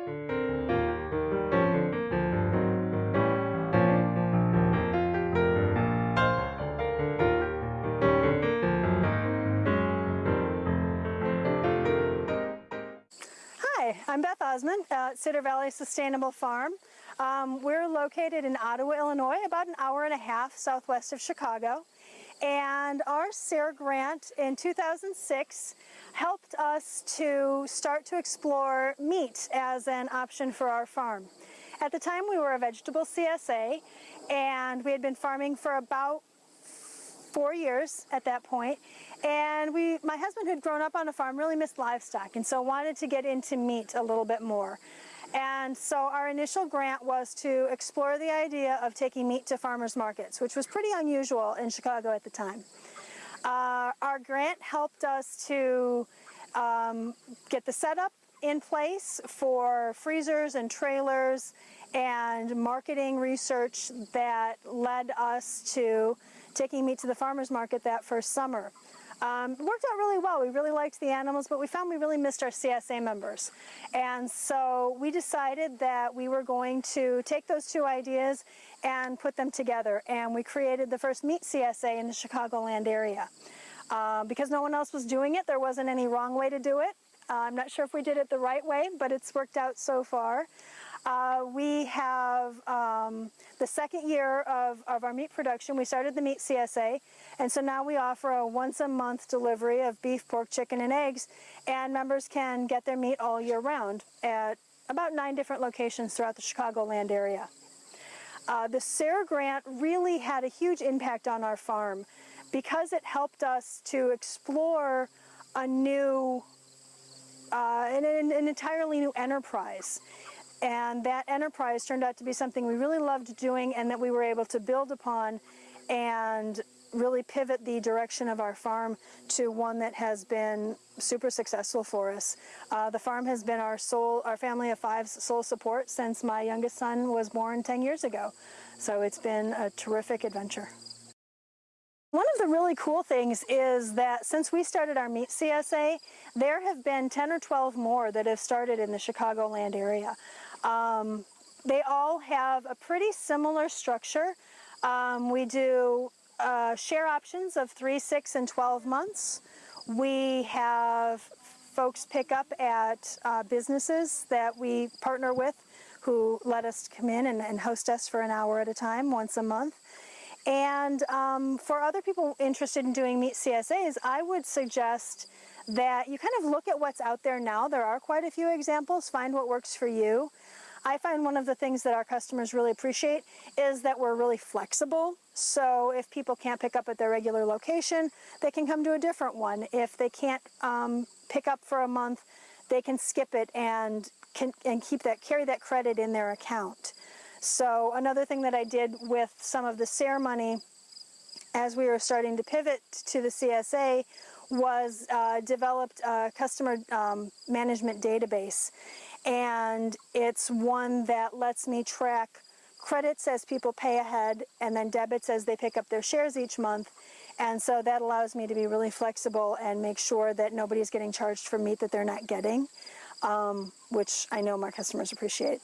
Hi, I'm Beth Osmond at Cedar Valley Sustainable Farm. Um, we're located in Ottawa, Illinois, about an hour and a half southwest of Chicago. And our SARE grant in 2006 helped us to start to explore meat as an option for our farm. At the time we were a vegetable CSA and we had been farming for about four years at that point and we my husband who'd grown up on a farm really missed livestock and so wanted to get into meat a little bit more and so our initial grant was to explore the idea of taking meat to farmers markets which was pretty unusual in Chicago at the time uh, our grant helped us to um, get the setup in place for freezers and trailers and marketing research that led us to taking meat to the farmer's market that first summer. Um, it worked out really well. We really liked the animals, but we found we really missed our CSA members. And so we decided that we were going to take those two ideas and put them together. And we created the first meat CSA in the Chicagoland area. Uh, because no one else was doing it, there wasn't any wrong way to do it. Uh, I'm not sure if we did it the right way, but it's worked out so far. Uh, we have um, the second year of, of our meat production. We started the meat CSA, and so now we offer a once a month delivery of beef, pork, chicken, and eggs, and members can get their meat all year round at about nine different locations throughout the Chicagoland area. Uh, the SARE grant really had a huge impact on our farm because it helped us to explore a new, uh, an, an entirely new enterprise. And that enterprise turned out to be something we really loved doing and that we were able to build upon and really pivot the direction of our farm to one that has been super successful for us. Uh, the farm has been our sole, our family of five's sole support since my youngest son was born 10 years ago. So it's been a terrific adventure. One of the really cool things is that since we started our meat CSA, there have been 10 or 12 more that have started in the Chicagoland area. Um, they all have a pretty similar structure. Um, we do uh, share options of 3, 6, and 12 months. We have folks pick up at uh, businesses that we partner with who let us come in and, and, host us for an hour at a time once a month. And um, for other people interested in doing Meat CSAs, I would suggest that you kind of look at what's out there now. There are quite a few examples. Find what works for you. I find one of the things that our customers really appreciate is that we're really flexible. So if people can't pick up at their regular location, they can come to a different one. If they can't um, pick up for a month, they can skip it and can and keep that carry that credit in their account. So another thing that I did with some of the SARE money as we were starting to pivot to the CSA was uh, developed a customer um, management database and it's one that lets me track credits as people pay ahead and then debits as they pick up their shares each month and so that allows me to be really flexible and make sure that nobody's getting charged for meat that they're not getting um, which I know my customers appreciate.